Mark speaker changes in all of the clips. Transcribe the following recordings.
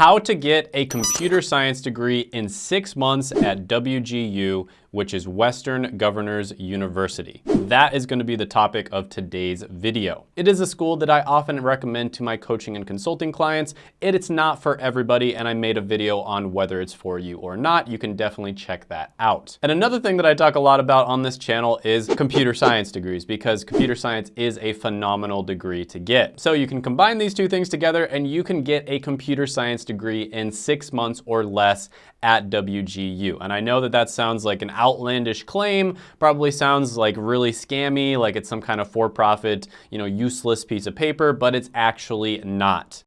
Speaker 1: how to get a computer science degree in six months at WGU, which is Western Governors University. That is gonna be the topic of today's video. It is a school that I often recommend to my coaching and consulting clients. It's not for everybody, and I made a video on whether it's for you or not. You can definitely check that out. And another thing that I talk a lot about on this channel is computer science degrees, because computer science is a phenomenal degree to get. So you can combine these two things together and you can get a computer science degree in six months or less at WGU. And I know that that sounds like an outlandish claim, probably sounds like really scammy, like it's some kind of for-profit, you know, useless piece of paper, but it's actually not.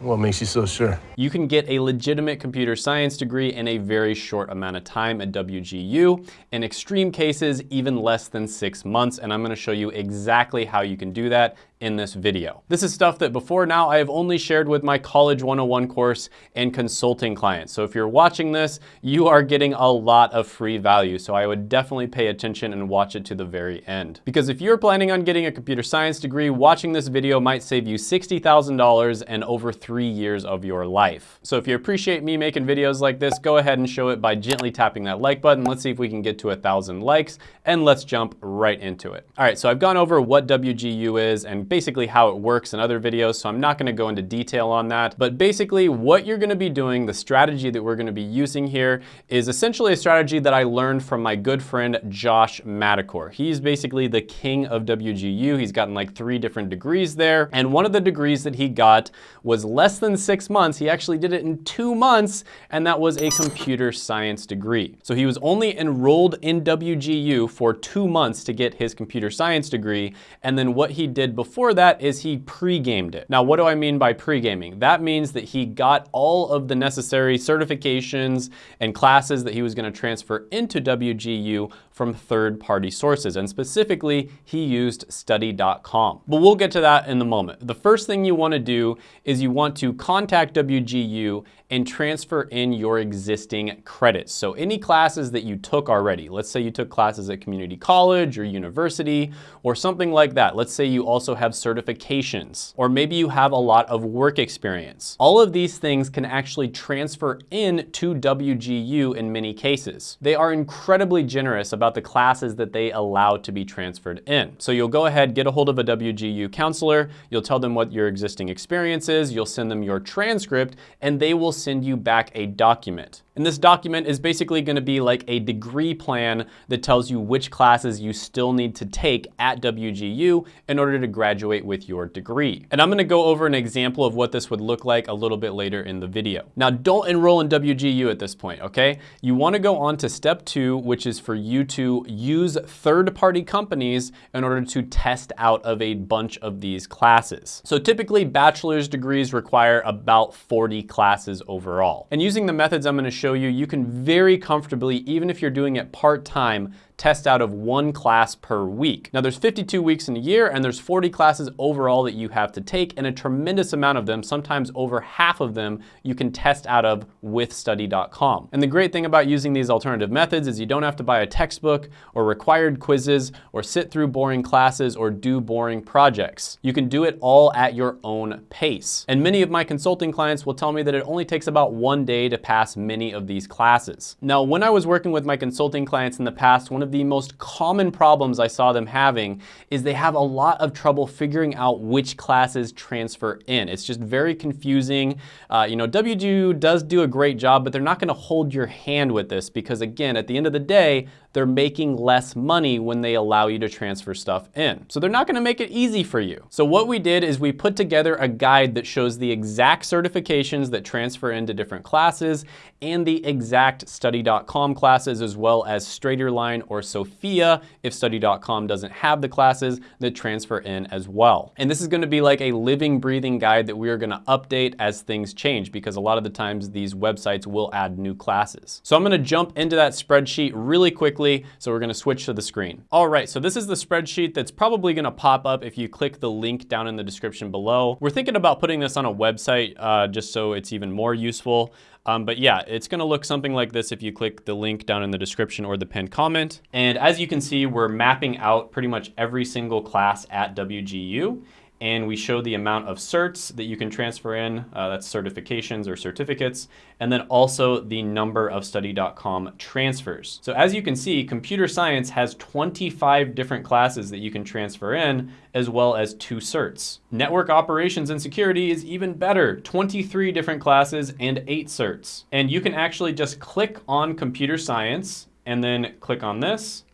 Speaker 2: What makes you so sure?
Speaker 1: You can get a legitimate computer science degree in a very short amount of time at WGU. In extreme cases, even less than six months. And I'm gonna show you exactly how you can do that in this video. This is stuff that before now I have only shared with my College 101 course and consulting clients. So if you're watching this, you are getting a lot of free value. So I would definitely pay attention and watch it to the very end. Because if you're planning on getting a computer science degree, watching this video might save you $60,000 and over three years of your life. So if you appreciate me making videos like this, go ahead and show it by gently tapping that like button. Let's see if we can get to a thousand likes and let's jump right into it. All right, so I've gone over what WGU is and basically how it works in other videos, so I'm not gonna go into detail on that. But basically what you're gonna be doing, the strategy that we're gonna be using here is essentially a strategy that I learned from my good friend, Josh Madakor. He's basically the king of WGU. He's gotten like three different degrees there. And one of the degrees that he got was less than six months. He actually did it in two months, and that was a computer science degree. So he was only enrolled in WGU for two months to get his computer science degree. And then what he did before before that is he pre-gamed it. Now, what do I mean by pre-gaming? That means that he got all of the necessary certifications and classes that he was gonna transfer into WGU from third-party sources, and specifically, he used study.com. But we'll get to that in a moment. The first thing you wanna do is you want to contact WGU and transfer in your existing credits. So any classes that you took already, let's say you took classes at community college or university or something like that. Let's say you also have certifications or maybe you have a lot of work experience. All of these things can actually transfer in to WGU in many cases. They are incredibly generous about the classes that they allow to be transferred in. So you'll go ahead, get a hold of a WGU counselor, you'll tell them what your existing experience is, you'll send them your transcript, and they will send you back a document. And this document is basically gonna be like a degree plan that tells you which classes you still need to take at WGU in order to graduate with your degree. And I'm gonna go over an example of what this would look like a little bit later in the video. Now, don't enroll in WGU at this point, okay? You wanna go on to step two, which is for you to use third-party companies in order to test out of a bunch of these classes. So typically, bachelor's degrees require about 40 classes overall. And using the methods I'm gonna show you, you can very comfortably, even if you're doing it part-time, test out of one class per week. Now there's 52 weeks in a year and there's 40 classes overall that you have to take and a tremendous amount of them, sometimes over half of them, you can test out of with study.com. And the great thing about using these alternative methods is you don't have to buy a textbook or required quizzes or sit through boring classes or do boring projects. You can do it all at your own pace. And many of my consulting clients will tell me that it only takes about one day to pass many of these classes. Now, when I was working with my consulting clients in the past, one of the most common problems I saw them having is they have a lot of trouble figuring out which classes transfer in. It's just very confusing. Uh, you know, WGU does do a great job, but they're not gonna hold your hand with this because again, at the end of the day, they're making less money when they allow you to transfer stuff in. So they're not gonna make it easy for you. So what we did is we put together a guide that shows the exact certifications that transfer into different classes and the exact study.com classes as well as Straighterline or Sophia if study.com doesn't have the classes that transfer in as well. And this is gonna be like a living, breathing guide that we are gonna update as things change because a lot of the times these websites will add new classes. So I'm gonna jump into that spreadsheet really quickly quickly, so we're gonna switch to the screen. All right, so this is the spreadsheet that's probably gonna pop up if you click the link down in the description below. We're thinking about putting this on a website uh, just so it's even more useful. Um, but yeah, it's gonna look something like this if you click the link down in the description or the pinned comment. And as you can see, we're mapping out pretty much every single class at WGU. And we show the amount of certs that you can transfer in, uh, that's certifications or certificates, and then also the number of study.com transfers. So as you can see, computer science has 25 different classes that you can transfer in, as well as two certs. Network operations and security is even better, 23 different classes and eight certs. And you can actually just click on computer science and then click on this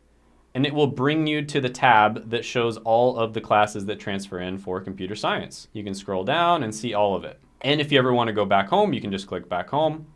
Speaker 1: and it will bring you to the tab that shows all of the classes that transfer in for computer science. You can scroll down and see all of it. And if you ever want to go back home, you can just click back home.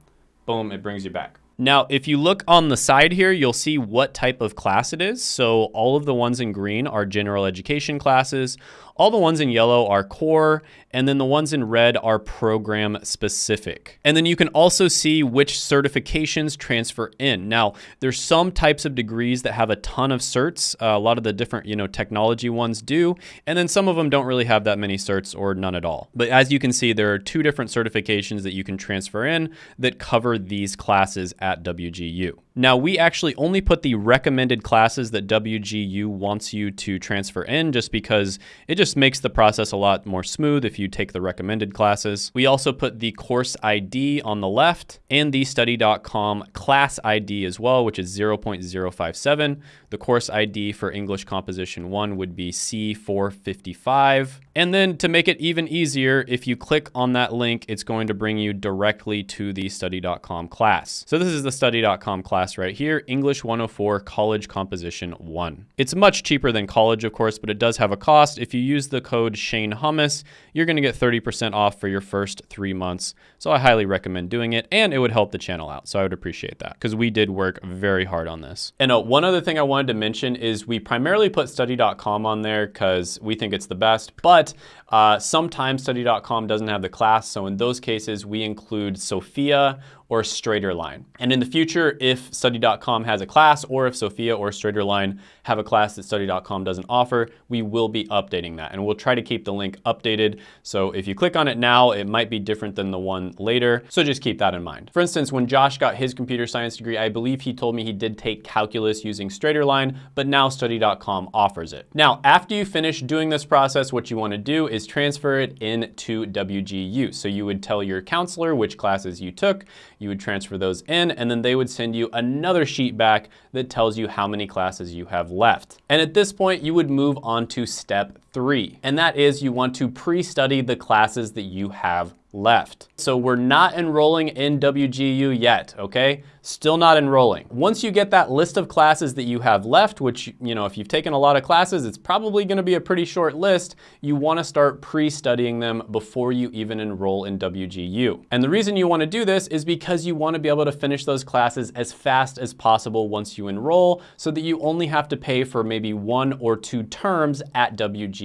Speaker 1: Boom, it brings you back. Now, if you look on the side here, you'll see what type of class it is. So all of the ones in green are general education classes. All the ones in yellow are core, and then the ones in red are program specific. And then you can also see which certifications transfer in. Now, there's some types of degrees that have a ton of certs. Uh, a lot of the different, you know, technology ones do, and then some of them don't really have that many certs or none at all. But as you can see, there are two different certifications that you can transfer in that cover these classes at WGU. Now, we actually only put the recommended classes that WGU wants you to transfer in just because it just makes the process a lot more smooth if you take the recommended classes. We also put the course ID on the left and the study.com class ID as well, which is 0.057. The course ID for English Composition 1 would be C455. And then to make it even easier, if you click on that link, it's going to bring you directly to the study.com class. So this is the study.com class right here, English 104 College Composition 1. It's much cheaper than college, of course, but it does have a cost. If you use the code Shane Hummus, you're going to get 30% off for your first three months. So I highly recommend doing it, and it would help the channel out. So I would appreciate that because we did work very hard on this. And uh, one other thing I wanted to mention is we primarily put study.com on there because we think it's the best, but uh, sometimes study.com doesn't have the class. So in those cases, we include Sophia or Straighterline. And in the future, if study.com has a class or if Sophia or Straighterline have a class that study.com doesn't offer, we will be updating that. And we'll try to keep the link updated. So if you click on it now, it might be different than the one later. So just keep that in mind. For instance, when Josh got his computer science degree, I believe he told me he did take calculus using Straighterline, but now study.com offers it. Now, after you finish doing this process, what you wanna do is transfer it into WGU. So you would tell your counselor which classes you took, you would transfer those in, and then they would send you another sheet back that tells you how many classes you have left. And at this point, you would move on to step three, and that is you want to pre-study the classes that you have left. So we're not enrolling in WGU yet, okay? Still not enrolling. Once you get that list of classes that you have left, which, you know, if you've taken a lot of classes, it's probably gonna be a pretty short list, you wanna start pre-studying them before you even enroll in WGU. And the reason you wanna do this is because you wanna be able to finish those classes as fast as possible once you enroll so that you only have to pay for maybe one or two terms at WGU.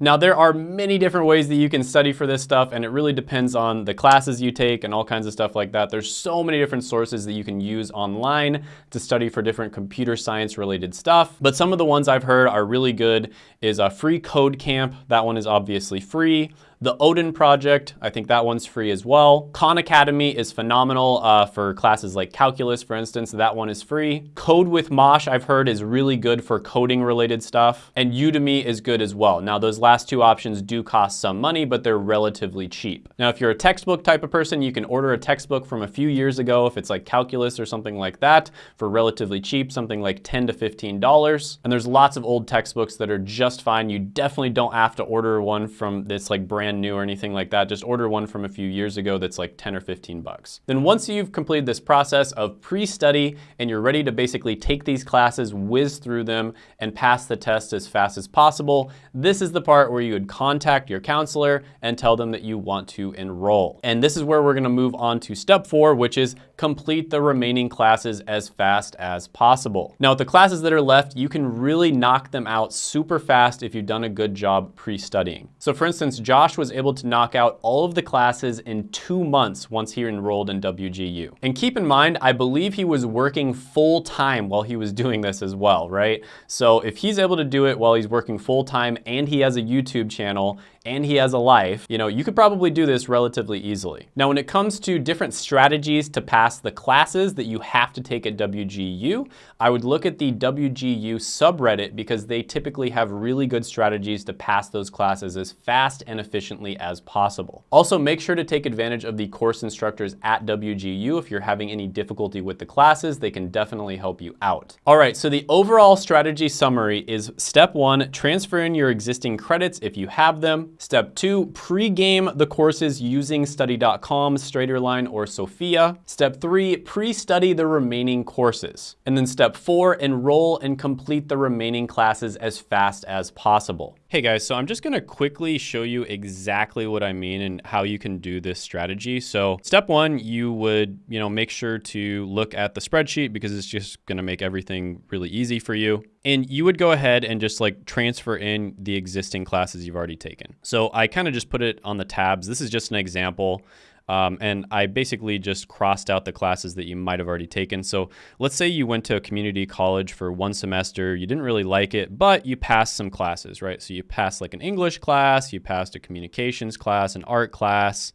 Speaker 1: Now, there are many different ways that you can study for this stuff, and it really depends on the classes you take and all kinds of stuff like that. There's so many different sources that you can use online to study for different computer science related stuff. But some of the ones I've heard are really good is a free code camp. That one is obviously free. The Odin Project, I think that one's free as well. Khan Academy is phenomenal uh, for classes like calculus, for instance. That one is free. Code with Mosh, I've heard, is really good for coding related stuff. And Udemy is good as well. Now, those last two options do cost some money, but they're relatively cheap. Now, if you're a textbook type of person, you can order a textbook from a few years ago, if it's like calculus or something like that, for relatively cheap, something like 10 to $15. And there's lots of old textbooks that are just fine. You definitely don't have to order one from this like brand brand new or anything like that, just order one from a few years ago that's like 10 or 15 bucks. Then once you've completed this process of pre-study and you're ready to basically take these classes, whiz through them, and pass the test as fast as possible, this is the part where you would contact your counselor and tell them that you want to enroll. And this is where we're gonna move on to step four, which is complete the remaining classes as fast as possible. Now with the classes that are left, you can really knock them out super fast if you've done a good job pre-studying. So for instance, Josh was able to knock out all of the classes in two months once he enrolled in WGU. And keep in mind, I believe he was working full time while he was doing this as well, right? So if he's able to do it while he's working full time and he has a YouTube channel and he has a life, you know, you could probably do this relatively easily. Now, when it comes to different strategies to pass the classes that you have to take at WGU, I would look at the WGU subreddit because they typically have really good strategies to pass those classes as fast and efficiently as possible. Also, make sure to take advantage of the course instructors at WGU if you're having any difficulty with the classes, they can definitely help you out. All right, so the overall strategy summary is step one, transfer in your existing credits if you have them. Step two, pre-game the courses using study.com, Straighterline, or Sophia. Step three, pre-study the remaining courses. And then step four, enroll and complete the remaining classes as fast as possible. Hey guys, so I'm just gonna quickly show you exactly what I mean and how you can do this strategy. So step one, you would you know make sure to look at the spreadsheet because it's just gonna make everything really easy for you. And you would go ahead and just like transfer in the existing classes you've already taken. So I kind of just put it on the tabs. This is just an example. Um, and I basically just crossed out the classes that you might have already taken. So let's say you went to a community college for one semester, you didn't really like it, but you passed some classes, right? So you passed like an English class, you passed a communications class, an art class,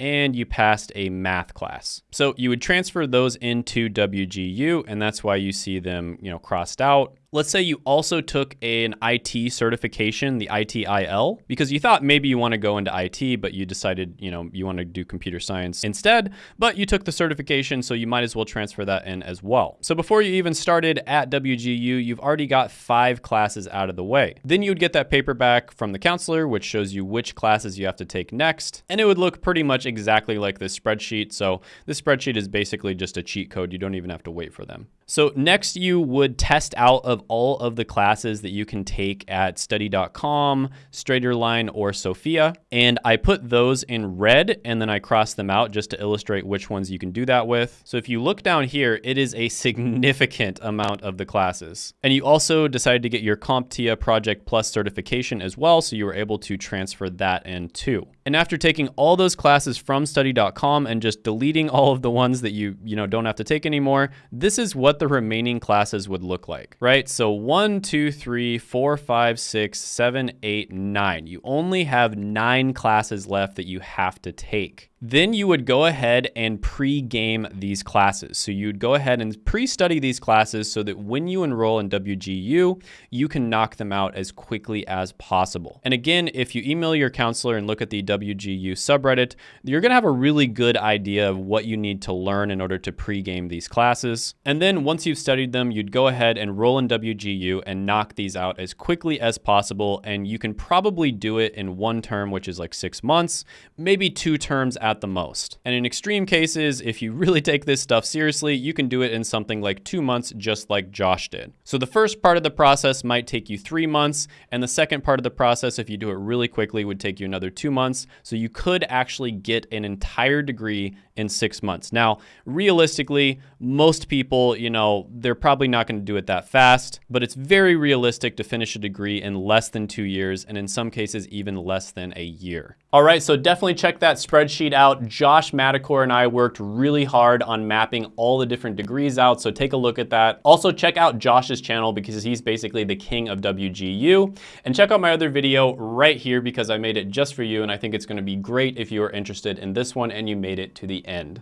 Speaker 1: and you passed a math class. So you would transfer those into WGU, and that's why you see them, you know, crossed out. Let's say you also took an IT certification, the ITIL, because you thought maybe you want to go into IT, but you decided, you know, you want to do computer science instead, but you took the certification, so you might as well transfer that in as well. So before you even started at WGU, you've already got five classes out of the way. Then you would get that paper back from the counselor, which shows you which classes you have to take next, and it would look pretty much exactly like this spreadsheet. So this spreadsheet is basically just a cheat code. You don't even have to wait for them. So next you would test out of all of the classes that you can take at study.com, Straighterline, or Sophia. And I put those in red and then I crossed them out just to illustrate which ones you can do that with. So if you look down here, it is a significant amount of the classes. And you also decided to get your CompTIA Project Plus certification as well, so you were able to transfer that in too. And after taking all those classes from study.com and just deleting all of the ones that you, you know, don't have to take anymore, this is what the remaining classes would look like, right? So one, two, three, four, five, six, seven, eight, nine. You only have nine classes left that you have to take. Then you would go ahead and pre-game these classes. So you'd go ahead and pre-study these classes so that when you enroll in WGU, you can knock them out as quickly as possible. And again, if you email your counselor and look at the WGU subreddit, you're gonna have a really good idea of what you need to learn in order to pre-game these classes. And then once you've studied them, you'd go ahead and roll in WGU and knock these out as quickly as possible. And you can probably do it in one term, which is like six months, maybe two terms at the most. And in extreme cases, if you really take this stuff seriously, you can do it in something like two months, just like Josh did. So the first part of the process might take you three months, and the second part of the process, if you do it really quickly, would take you another two months. So you could actually get an entire degree in six months. Now, realistically, most people, you know, they're probably not going to do it that fast, but it's very realistic to finish a degree in less than two years, and in some cases, even less than a year. All right, so definitely check that spreadsheet out. Josh Madakor and I worked really hard on mapping all the different degrees out, so take a look at that. Also, check out Josh's channel because he's basically the king of WGU. And check out my other video right here because I made it just for you, and I think it's gonna be great if you are interested in this one and you made it to the end.